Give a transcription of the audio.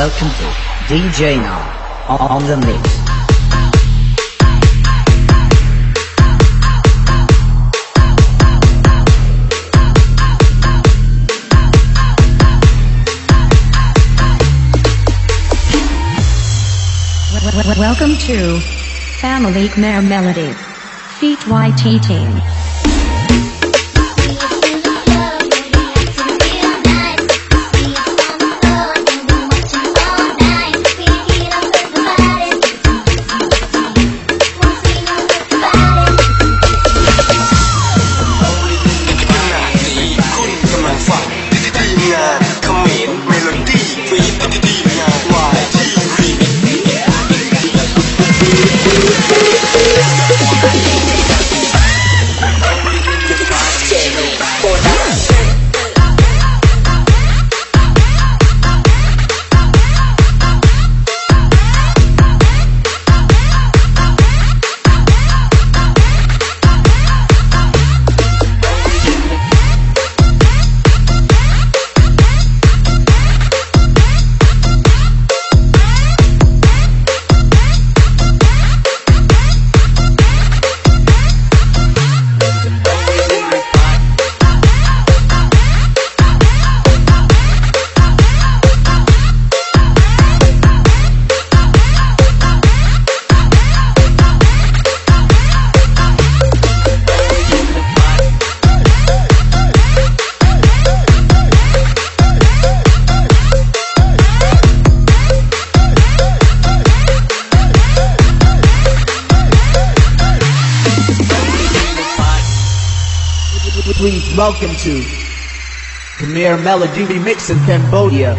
Welcome to DJ Now on the mix. Welcome to Family Khmer Melody. Feet YT Team. Please welcome to Khmer Melody Remix in Cambodia.